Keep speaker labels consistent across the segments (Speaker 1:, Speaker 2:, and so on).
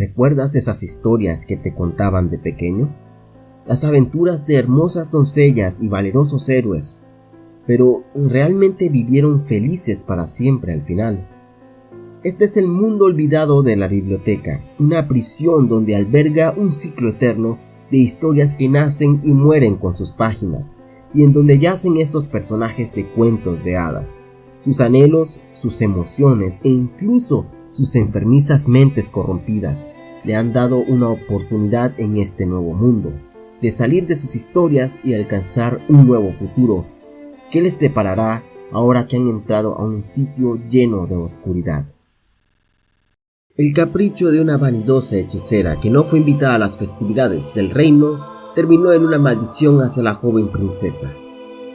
Speaker 1: ¿Recuerdas esas historias que te contaban de pequeño? Las aventuras de hermosas doncellas y valerosos héroes, pero ¿realmente vivieron felices para siempre al final? Este es el mundo olvidado de la biblioteca, una prisión donde alberga un ciclo eterno de historias que nacen y mueren con sus páginas, y en donde yacen estos personajes de cuentos de hadas, sus anhelos, sus emociones e incluso sus enfermizas mentes corrompidas le han dado una oportunidad en este nuevo mundo, de salir de sus historias y alcanzar un nuevo futuro. ¿Qué les deparará ahora que han entrado a un sitio lleno de oscuridad? El capricho de una vanidosa hechicera que no fue invitada a las festividades del reino terminó en una maldición hacia la joven princesa.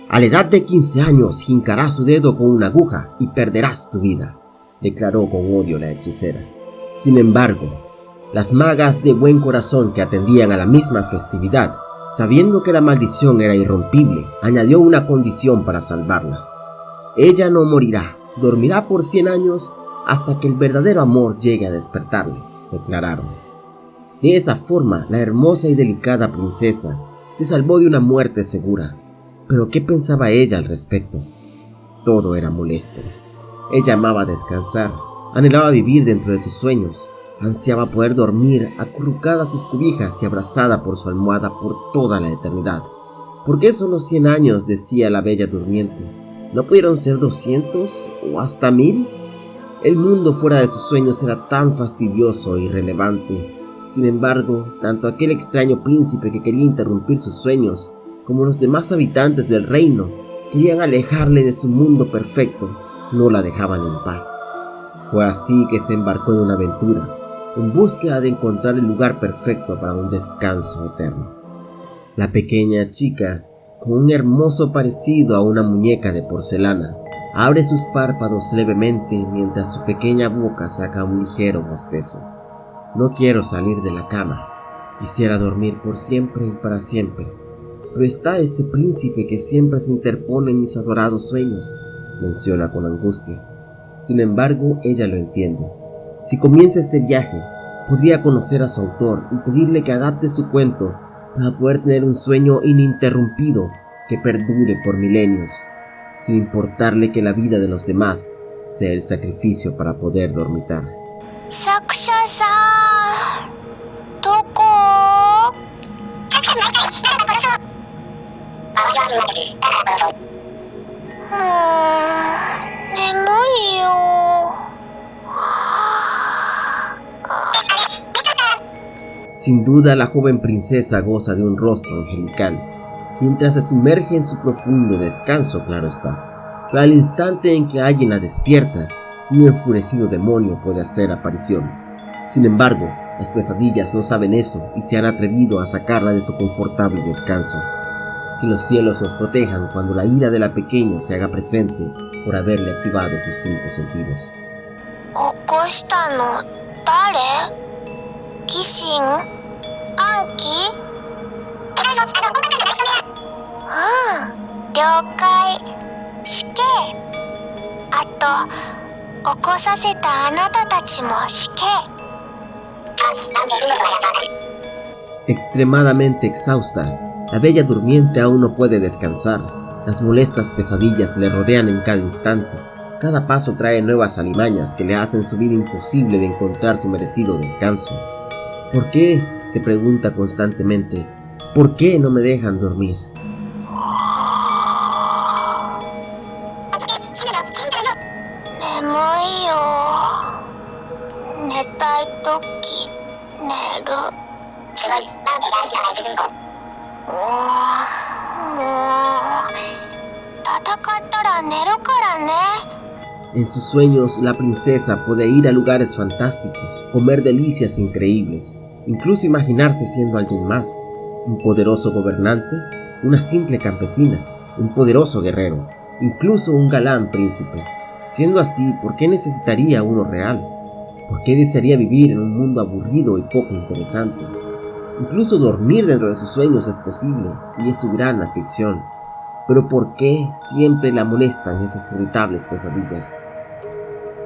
Speaker 1: A la edad de 15 años jincarás su dedo con una aguja y perderás tu vida declaró con odio la hechicera. Sin embargo, las magas de buen corazón que atendían a la misma festividad, sabiendo que la maldición era irrompible, añadió una condición para salvarla. Ella no morirá, dormirá por 100 años hasta que el verdadero amor llegue a despertarle, declararon. De esa forma, la hermosa y delicada princesa se salvó de una muerte segura. Pero ¿qué pensaba ella al respecto? Todo era molesto. Ella amaba descansar, anhelaba vivir dentro de sus sueños, ansiaba poder dormir acurrucada a sus cubijas y abrazada por su almohada por toda la eternidad. ¿Por qué solo cien años? decía la bella durmiente. ¿No pudieron ser doscientos o hasta mil? El mundo fuera de sus sueños era tan fastidioso e irrelevante. Sin embargo, tanto aquel extraño príncipe que quería interrumpir sus sueños, como los demás habitantes del reino, querían alejarle de su mundo perfecto no la dejaban en paz. Fue así que se embarcó en una aventura, en búsqueda de encontrar el lugar perfecto para un descanso eterno. La pequeña chica, con un hermoso parecido a una muñeca de porcelana, abre sus párpados levemente mientras su pequeña boca saca un ligero bostezo. No quiero salir de la cama, quisiera dormir por siempre y para siempre, pero está ese príncipe que siempre se interpone en mis adorados sueños menciona con angustia. Sin embargo, ella lo entiende. Si comienza este viaje, podría conocer a su autor y pedirle que adapte su cuento para poder tener un sueño ininterrumpido que perdure por milenios, sin importarle que la vida de los demás sea el sacrificio para poder dormitar. Sin duda la joven princesa goza de un rostro angelical, mientras se sumerge en su profundo descanso, claro está. Pero al instante en que alguien la despierta, un enfurecido demonio puede hacer aparición. Sin embargo, las pesadillas no saben eso y se han atrevido a sacarla de su confortable descanso. Que los cielos nos protejan cuando la ira de la pequeña se haga presente por haberle activado sus cinco sentidos. Extremadamente exhausta, la bella durmiente aún no puede descansar. Las molestas pesadillas le rodean en cada instante. Cada paso trae nuevas alimañas que le hacen su vida imposible de encontrar su merecido descanso. ¿Por qué? se pregunta constantemente. ¿Por qué no me dejan dormir? En sus sueños, la princesa puede ir a lugares fantásticos, comer delicias increíbles, incluso imaginarse siendo alguien más, un poderoso gobernante, una simple campesina, un poderoso guerrero, incluso un galán príncipe. Siendo así, ¿por qué necesitaría uno real? ¿Por qué desearía vivir en un mundo aburrido y poco interesante? Incluso dormir dentro de sus sueños es posible y es su gran afición. Pero ¿por qué siempre la molestan esas irritables pesadillas?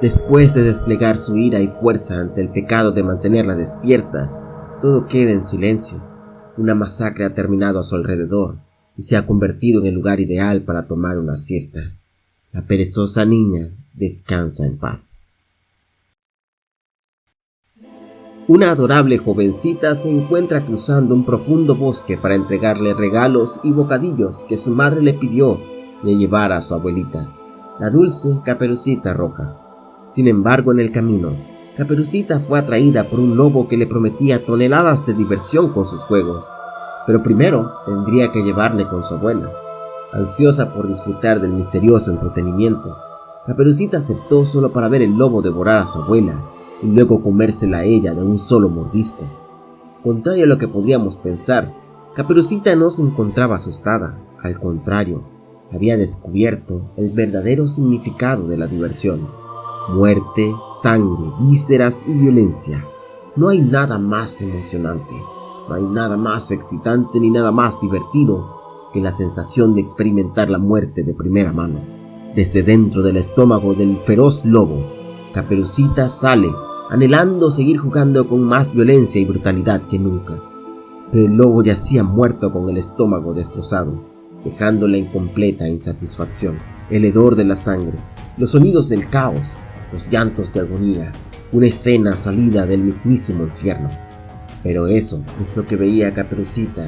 Speaker 1: Después de desplegar su ira y fuerza ante el pecado de mantenerla despierta, todo queda en silencio. Una masacre ha terminado a su alrededor y se ha convertido en el lugar ideal para tomar una siesta. La perezosa niña descansa en paz. Una adorable jovencita se encuentra cruzando un profundo bosque para entregarle regalos y bocadillos que su madre le pidió de llevar a su abuelita, la dulce caperucita roja. Sin embargo, en el camino, Caperucita fue atraída por un lobo que le prometía toneladas de diversión con sus juegos, pero primero tendría que llevarle con su abuela. Ansiosa por disfrutar del misterioso entretenimiento, Caperucita aceptó solo para ver el lobo devorar a su abuela y luego comérsela a ella de un solo mordisco. Contrario a lo que podríamos pensar, Caperucita no se encontraba asustada, al contrario, había descubierto el verdadero significado de la diversión. Muerte, sangre, vísceras y violencia. No hay nada más emocionante, no hay nada más excitante ni nada más divertido que la sensación de experimentar la muerte de primera mano. Desde dentro del estómago del feroz lobo, Caperucita sale anhelando seguir jugando con más violencia y brutalidad que nunca. Pero el lobo yacía muerto con el estómago destrozado, dejándola en completa insatisfacción. El hedor de la sangre, los sonidos del caos, los llantos de agonía, una escena salida del mismísimo infierno. Pero eso es lo que veía Caperucita,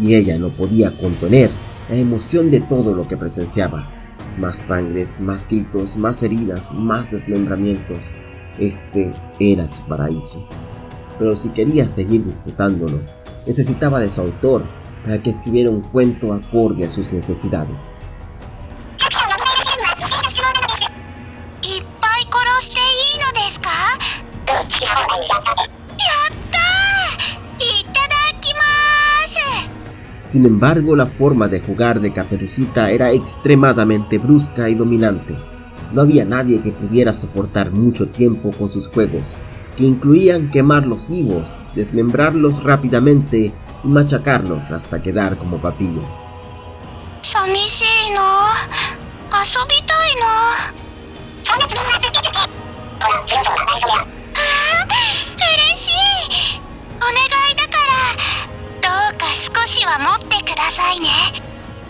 Speaker 1: y ella no podía contener la emoción de todo lo que presenciaba. Más sangres, más gritos, más heridas, más desmembramientos, este era su paraíso. Pero si quería seguir disfrutándolo, necesitaba de su autor para que escribiera un cuento acorde a sus necesidades. Sin embargo, la forma de jugar de Caperucita era extremadamente brusca y dominante. No había nadie que pudiera soportar mucho tiempo con sus juegos, que incluían quemarlos vivos, desmembrarlos rápidamente y machacarlos hasta quedar como papilla.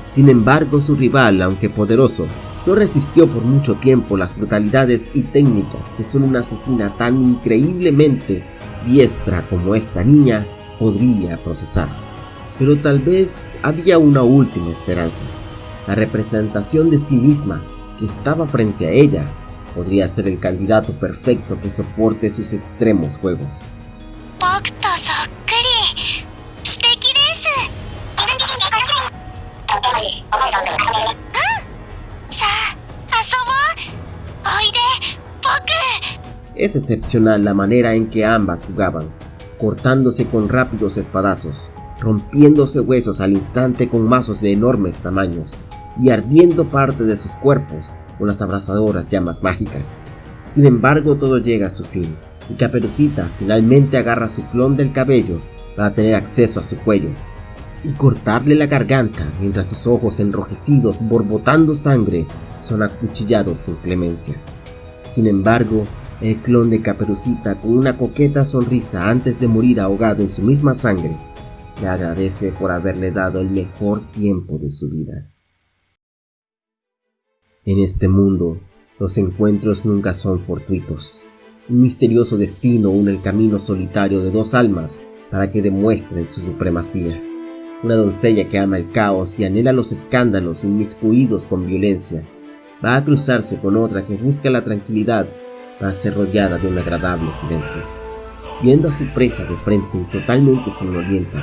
Speaker 1: Sin embargo, su rival, aunque poderoso, no resistió por mucho tiempo las brutalidades y técnicas que solo una asesina tan increíblemente diestra como esta niña podría procesar. Pero tal vez había una última esperanza. La representación de sí misma que estaba frente a ella podría ser el candidato perfecto que soporte sus extremos juegos. Es excepcional la manera en que ambas jugaban, cortándose con rápidos espadazos, rompiéndose huesos al instante con mazos de enormes tamaños y ardiendo parte de sus cuerpos con las abrasadoras llamas mágicas. Sin embargo, todo llega a su fin, y Caperucita finalmente agarra su clon del cabello para tener acceso a su cuello y cortarle la garganta mientras sus ojos enrojecidos borbotando sangre son acuchillados sin clemencia. Sin embargo, el clon de Caperucita, con una coqueta sonrisa antes de morir ahogado en su misma sangre, le agradece por haberle dado el mejor tiempo de su vida. En este mundo, los encuentros nunca son fortuitos. Un misterioso destino une el camino solitario de dos almas para que demuestren su supremacía. Una doncella que ama el caos y anhela los escándalos inmiscuidos con violencia, va a cruzarse con otra que busca la tranquilidad para ser rodeada de un agradable silencio. Viendo a su presa de frente y totalmente somnolienta,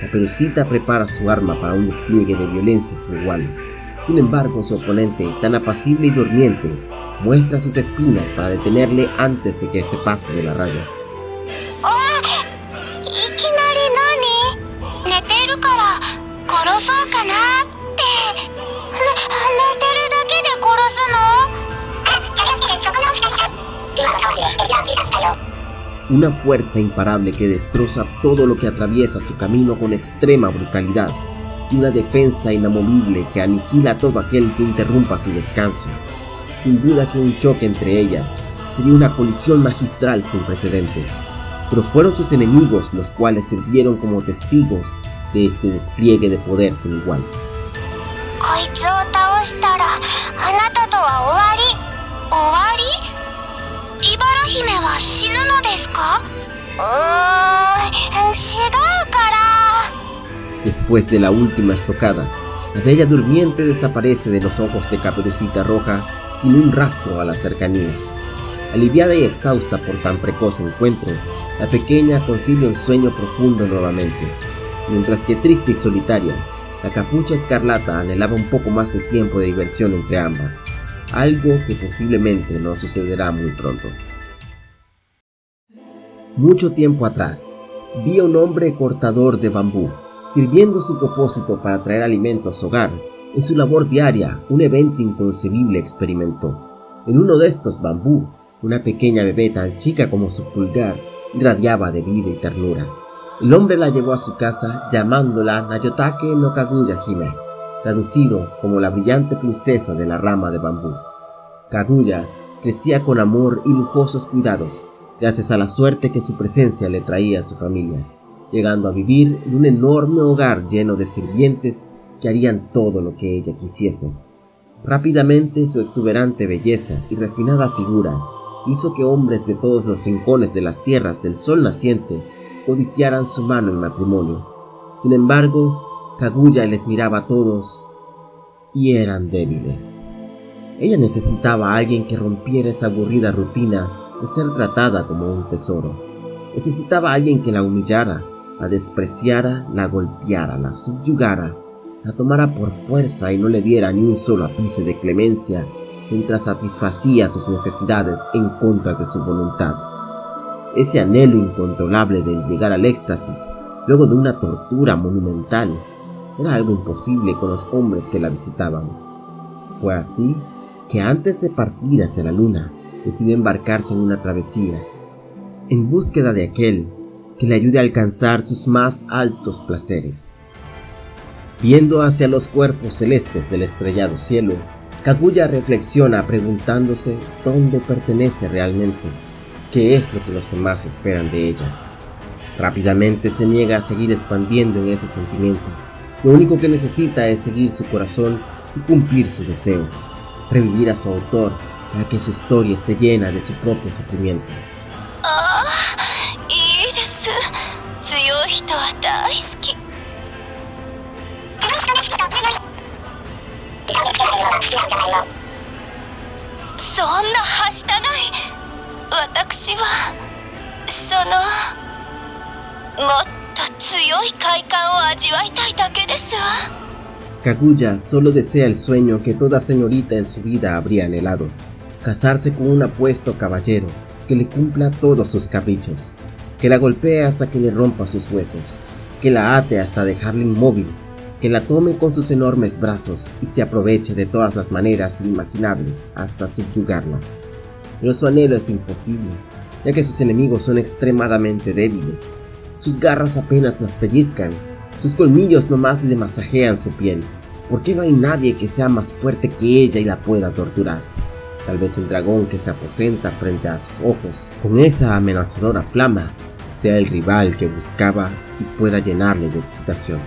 Speaker 1: la perucita prepara su arma para un despliegue de violencia sin igual. Sin embargo, su oponente, tan apacible y durmiente, muestra sus espinas para detenerle antes de que se pase de la raya. Una fuerza imparable que destroza todo lo que atraviesa su camino con extrema brutalidad, una defensa inamovible que aniquila a todo aquel que interrumpa su descanso. Sin duda que un choque entre ellas sería una colisión magistral sin precedentes, pero fueron sus enemigos los cuales sirvieron como testigos de este despliegue de poder sin igual. Después de la última estocada, la bella durmiente desaparece de los ojos de Caperucita Roja sin un rastro a las cercanías. Aliviada y exhausta por tan precoz encuentro, la pequeña concilia un sueño profundo nuevamente, mientras que triste y solitaria, la capucha escarlata anhelaba un poco más de tiempo de diversión entre ambas, algo que posiblemente no sucederá muy pronto. Mucho tiempo atrás, vi a un hombre cortador de bambú, sirviendo su propósito para traer alimento a su hogar. En su labor diaria, un evento inconcebible experimentó. En uno de estos bambú, una pequeña bebé tan chica como su pulgar irradiaba de vida y ternura. El hombre la llevó a su casa llamándola Nayotake no Kaguya Hime, traducido como la brillante princesa de la rama de bambú. Kaguya crecía con amor y lujosos cuidados, gracias a la suerte que su presencia le traía a su familia, llegando a vivir en un enorme hogar lleno de sirvientes que harían todo lo que ella quisiese. Rápidamente su exuberante belleza y refinada figura hizo que hombres de todos los rincones de las tierras del sol naciente codiciaran su mano en matrimonio. Sin embargo, Kaguya les miraba a todos y eran débiles. Ella necesitaba a alguien que rompiera esa aburrida rutina de ser tratada como un tesoro. Necesitaba a alguien que la humillara, la despreciara, la golpeara, la subyugara, la tomara por fuerza y no le diera ni un solo ápice de clemencia mientras satisfacía sus necesidades en contra de su voluntad. Ese anhelo incontrolable de llegar al éxtasis luego de una tortura monumental era algo imposible con los hombres que la visitaban. Fue así que antes de partir hacia la luna, decidió embarcarse en una travesía, en búsqueda de aquel que le ayude a alcanzar sus más altos placeres. Viendo hacia los cuerpos celestes del estrellado cielo, Kaguya reflexiona preguntándose dónde pertenece realmente, qué es lo que los demás esperan de ella. Rápidamente se niega a seguir expandiendo en ese sentimiento. Lo único que necesita es seguir su corazón y cumplir su deseo, revivir a su autor para que su historia esté llena de su propio sufrimiento. Kaguya solo desea el sueño que toda señorita en su vida habría anhelado casarse con un apuesto caballero que le cumpla todos sus caprichos, que la golpee hasta que le rompa sus huesos, que la ate hasta dejarla inmóvil, que la tome con sus enormes brazos y se aproveche de todas las maneras inimaginables hasta subyugarla. Pero su anhelo es imposible, ya que sus enemigos son extremadamente débiles. Sus garras apenas las pellizcan, sus colmillos nomás le masajean su piel. ¿Por qué no hay nadie que sea más fuerte que ella y la pueda torturar? Tal vez el dragón que se aposenta frente a sus ojos con esa amenazadora flama sea el rival que buscaba y pueda llenarle de excitación.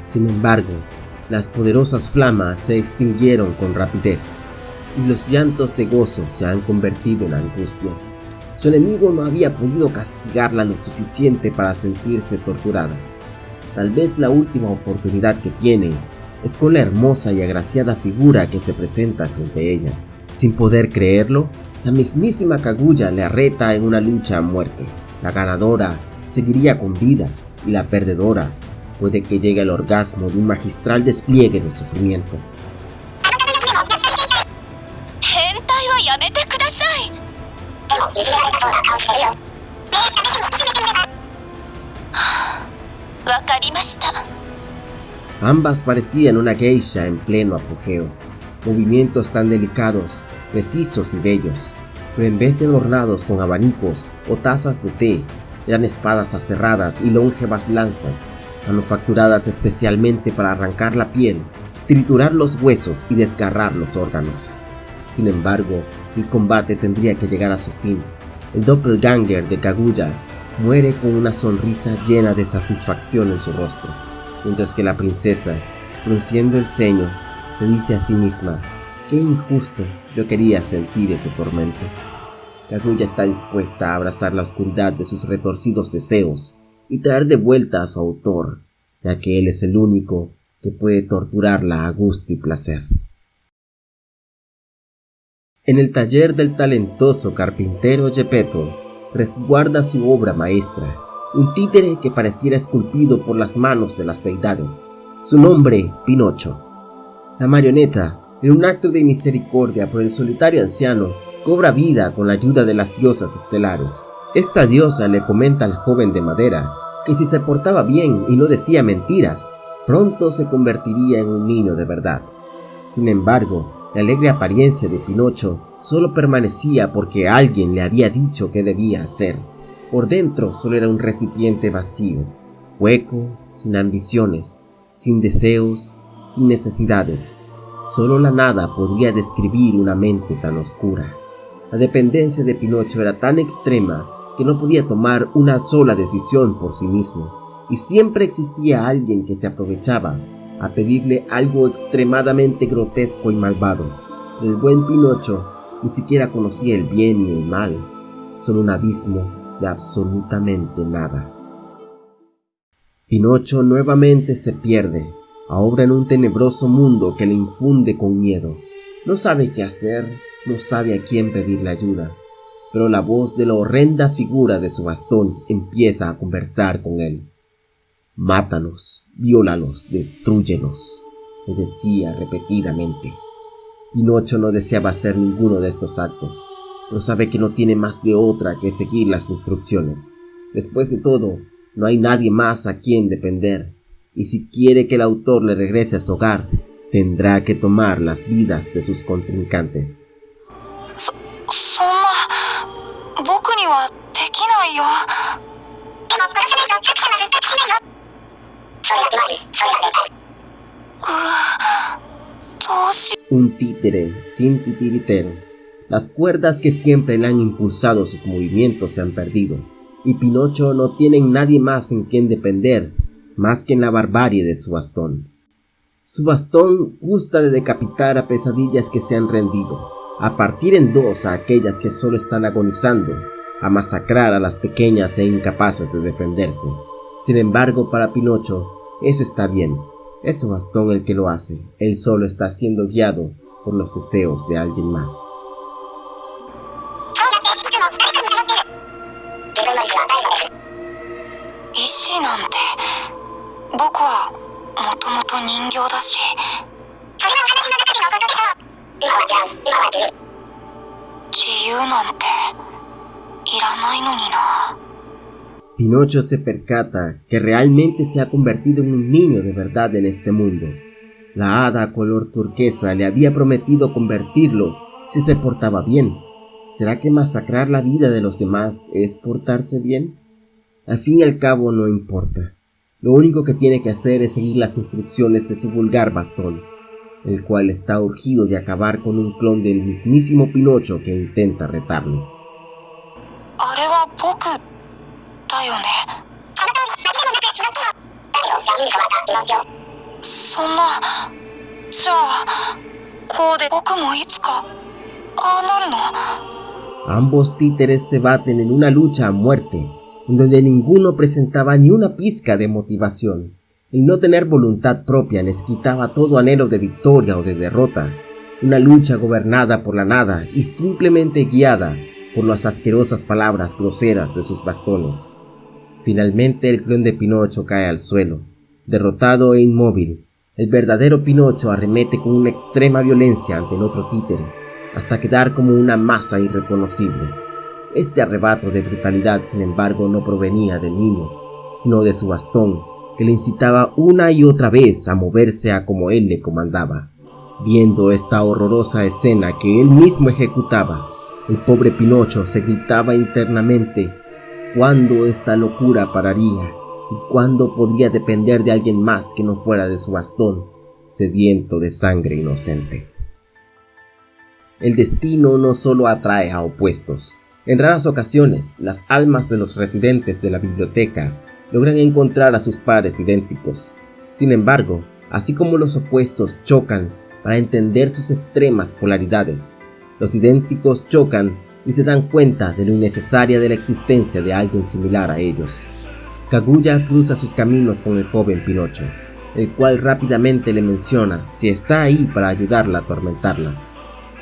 Speaker 1: Sin embargo, las poderosas flamas se extinguieron con rapidez y los llantos de gozo se han convertido en angustia. Su enemigo no había podido castigarla lo suficiente para sentirse torturada. Tal vez la última oportunidad que tiene es con la hermosa y agraciada figura que se presenta frente a ella. Sin poder creerlo, la mismísima Kaguya le arreta en una lucha a muerte. La ganadora seguiría con vida y la perdedora puede que llegue al orgasmo de un magistral despliegue de sufrimiento. Ambas parecían una geisha en pleno apogeo, movimientos tan delicados, precisos y bellos, pero en vez de adornados con abanicos o tazas de té, eran espadas aserradas y longevas lanzas, manufacturadas especialmente para arrancar la piel, triturar los huesos y desgarrar los órganos. Sin embargo, el combate tendría que llegar a su fin. El doppelganger de Kaguya muere con una sonrisa llena de satisfacción en su rostro, mientras que la princesa, frunciendo el ceño, se dice a sí misma, qué injusto, yo quería sentir ese tormento. Kaguya está dispuesta a abrazar la oscuridad de sus retorcidos deseos y traer de vuelta a su autor, ya que él es el único que puede torturarla a gusto y placer. En el taller del talentoso carpintero Gepetto resguarda su obra maestra, un títere que pareciera esculpido por las manos de las deidades. Su nombre, Pinocho. La marioneta, en un acto de misericordia por el solitario anciano, cobra vida con la ayuda de las diosas estelares. Esta diosa le comenta al joven de madera que si se portaba bien y no decía mentiras, pronto se convertiría en un niño de verdad. Sin embargo, la alegre apariencia de Pinocho solo permanecía porque alguien le había dicho que debía hacer. Por dentro solo era un recipiente vacío, hueco, sin ambiciones, sin deseos, sin necesidades. Solo la nada podría describir una mente tan oscura. La dependencia de Pinocho era tan extrema que no podía tomar una sola decisión por sí mismo, y siempre existía alguien que se aprovechaba a pedirle algo extremadamente grotesco y malvado. El buen Pinocho ni siquiera conocía el bien y el mal, solo un abismo de absolutamente nada. Pinocho nuevamente se pierde, ahora en un tenebroso mundo que le infunde con miedo. No sabe qué hacer, no sabe a quién pedirle ayuda, pero la voz de la horrenda figura de su bastón empieza a conversar con él. Mátanos, viólalos, destruyenos, le decía repetidamente. Pinocho no deseaba hacer ninguno de estos actos, pero sabe que no tiene más de otra que seguir las instrucciones. Después de todo, no hay nadie más a quien depender, y si quiere que el autor le regrese a su hogar, tendrá que tomar las vidas de sus contrincantes. Un títere sin titiritero. Las cuerdas que siempre le han impulsado sus movimientos se han perdido, y Pinocho no tiene nadie más en quien depender más que en la barbarie de su bastón. Su bastón gusta de decapitar a pesadillas que se han rendido, a partir en dos a aquellas que solo están agonizando, a masacrar a las pequeñas e incapaces de defenderse. Sin embargo, para Pinocho, eso está bien, es su bastón el que lo hace, él solo está siendo guiado por los deseos de alguien más. Pinocho se percata que realmente se ha convertido en un niño de verdad en este mundo. La hada color turquesa le había prometido convertirlo si se portaba bien. ¿Será que masacrar la vida de los demás es portarse bien? Al fin y al cabo no importa. Lo único que tiene que hacer es seguir las instrucciones de su vulgar bastón, el cual está urgido de acabar con un clon del mismísimo Pinocho que intenta retarles. Ambos títeres se baten en una lucha a muerte, en donde ninguno presentaba ni una pizca de motivación. El no tener voluntad propia les quitaba todo anhelo de victoria o de derrota. Una lucha gobernada por la nada y simplemente guiada por las asquerosas palabras groseras de sus bastones. Finalmente el clon de Pinocho cae al suelo, derrotado e inmóvil. El verdadero Pinocho arremete con una extrema violencia ante el otro títere, hasta quedar como una masa irreconocible. Este arrebato de brutalidad, sin embargo, no provenía del niño, sino de su bastón, que le incitaba una y otra vez a moverse a como él le comandaba. Viendo esta horrorosa escena que él mismo ejecutaba, El pobre Pinocho se gritaba internamente cuándo esta locura pararía y cuándo podría depender de alguien más que no fuera de su bastón, sediento de sangre inocente. El destino no solo atrae a opuestos. En raras ocasiones, las almas de los residentes de la biblioteca logran encontrar a sus pares idénticos. Sin embargo, así como los opuestos chocan para entender sus extremas polaridades, los idénticos chocan y se dan cuenta de lo innecesaria de la existencia de alguien similar a ellos. Kaguya cruza sus caminos con el joven Pinocho, el cual rápidamente le menciona si está ahí para ayudarla a atormentarla.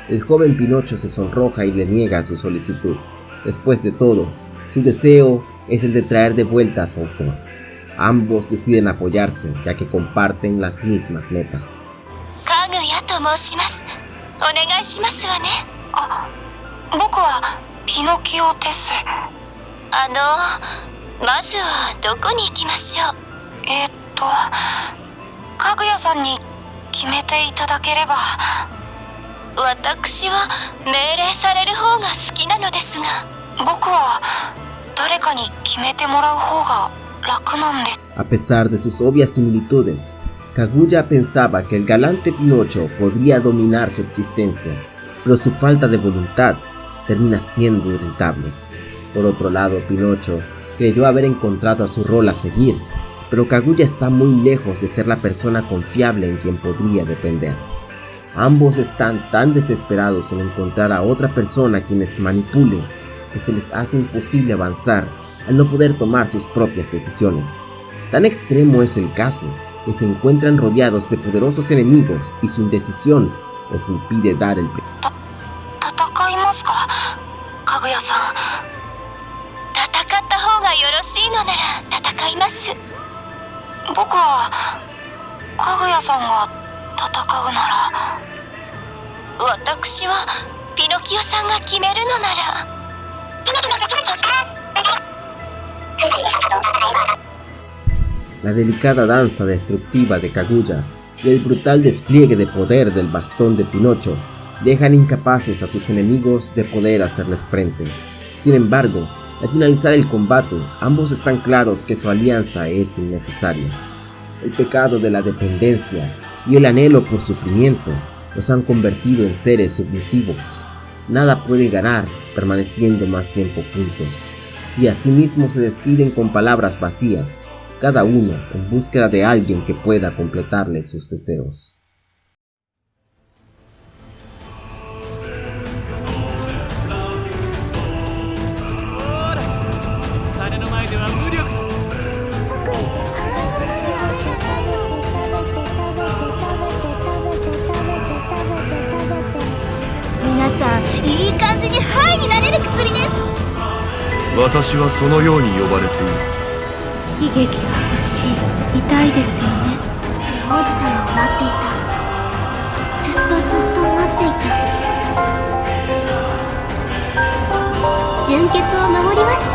Speaker 1: El joven Pinocho se sonroja y le niega su solicitud. Después de todo, su deseo es el de traer de vuelta a su autor. Ambos deciden apoyarse ya que comparten las mismas metas.
Speaker 2: 僕はピノキオですあのまずはどこに行きましょうえー、っとかぐやさんに決めていただければ私は命令される方が好きなのですが僕は誰かに決めてもらう方が楽なんです
Speaker 1: A pesar de sus obvias similitudes, Kaguya pensaba que el galante Pinocho podría dominar su existencia, pero su falta de voluntad termina siendo irritable. Por otro lado, Pinocho creyó haber encontrado a su rol a seguir, pero Kaguya está muy lejos de ser la persona confiable en quien podría depender. Ambos están tan desesperados en encontrar a otra persona quien les manipule que se les hace imposible avanzar al no poder tomar sus propias decisiones. Tan extremo es el caso que se encuentran rodeados de poderosos enemigos y su indecisión les impide dar el
Speaker 2: 僕はかぐやさんが戦うなら私はピノキオさんが決めるのなら
Speaker 1: La delicada danza destructiva de Kaguya y el brutal despliegue de poder del bastón de Pinocho dejan incapaces a sus enemigos de poder hacerles frente. Sin embargo, al finalizar el combate, ambos están claros que su alianza es innecesaria. El pecado de la dependencia y el anhelo por sufrimiento los han convertido en seres submisivos. Nada puede ganar permaneciendo más tiempo juntos, y asimismo se despiden con palabras vacías, cada uno en búsqueda de alguien que pueda completarle sus deseos.
Speaker 3: 私はそのように呼ばれています。
Speaker 4: 悲劇が欲しい。痛いですよね。王子様を待っていた。ずっとずっと待っていた。純潔を守ります。